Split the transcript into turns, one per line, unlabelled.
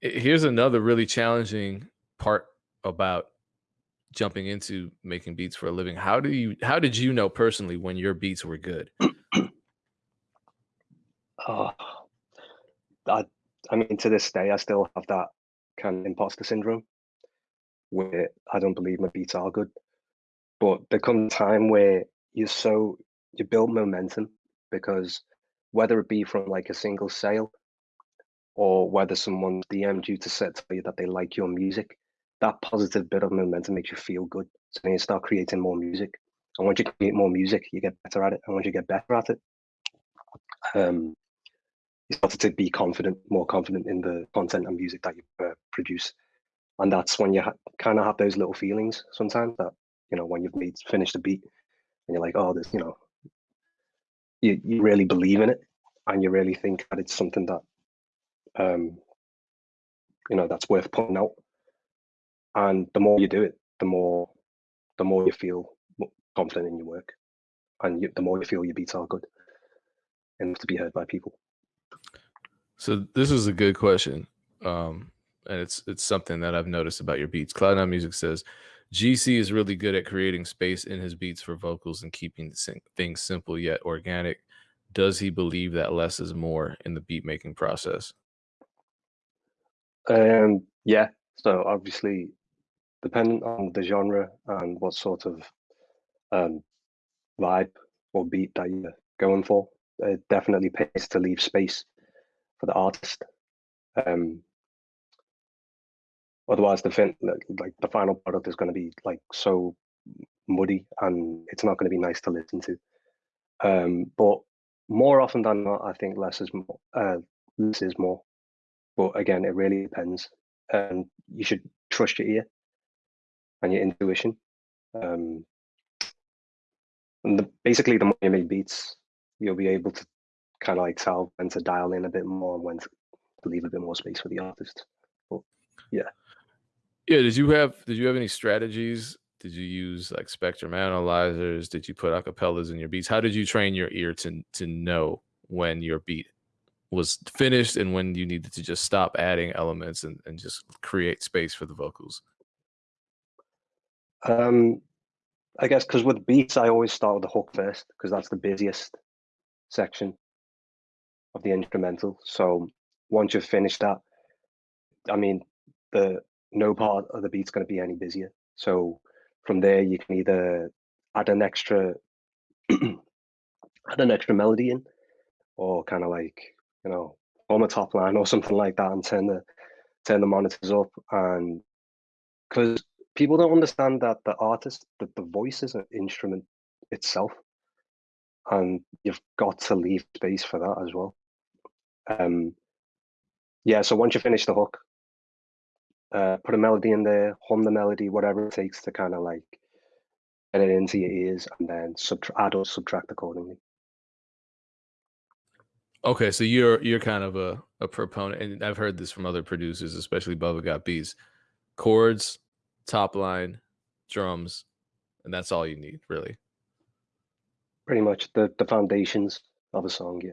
Here's another really challenging part about jumping into making beats for a living. How do you how did you know personally when your beats were good?
oh, I I mean to this day I still have that kind of imposter syndrome where I don't believe my beats are good. But there comes a time where you're so you build momentum because whether it be from like a single sale or whether someone DM'd you to set tell you that they like your music, that positive bit of momentum makes you feel good. So then you start creating more music. And once you create more music, you get better at it. And once you get better at it, um, you start to be confident, more confident in the content and music that you uh, produce. And that's when you kind of have those little feelings sometimes that, you know, when you've made finished a beat and you're like, oh, this, you know, you, you really believe in it and you really think that it's something that um, you know that's worth putting out. And the more you do it the more the more you feel confident in your work. And you, the more you feel your beats are good enough to be heard by people.
So this is a good question um, and it's it's something that i've noticed about your beats. Cloud9 music says gc is really good at creating space in his beats for vocals and keeping things simple yet organic. Does he believe that less is more in the beat making process
um, yeah. So obviously, depending on the genre and what sort of um, vibe or beat that you're going for, it definitely pays to leave space for the artist. Um, otherwise, the fin like the final product is going to be like so muddy, and it's not going to be nice to listen to. Um, but more often than not, I think less is more. Uh, less is more. But again, it really depends. And you should trust your ear and your intuition. Um, and the, basically, the more you make beats, you'll be able to kind of like tell when to dial in a bit more and when to, to leave a bit more space for the artist. But yeah.
Yeah. Did you have did you have any strategies? Did you use like spectrum analyzers? Did you put acapellas in your beats? How did you train your ear to to know when your beat was finished and when you needed to just stop adding elements and, and just create space for the vocals?
Um, I guess because with beats, I always start with the hook first because that's the busiest section of the instrumental. So once you've finished that, I mean, the no part of the beat's going to be any busier. So from there, you can either add an extra add an extra melody in, or kind of like you know, on the top line or something like that and turn the turn the monitors up and because people don't understand that the artist that the voice is an instrument itself and you've got to leave space for that as well. Um yeah so once you finish the hook uh put a melody in there hum the melody whatever it takes to kind of like get it into your ears and then subtract add or subtract accordingly
Okay, so you're you're kind of a, a proponent, and I've heard this from other producers, especially Bubba Got Beats. Chords, top line, drums, and that's all you need, really.
Pretty much the the foundations of a song, yeah.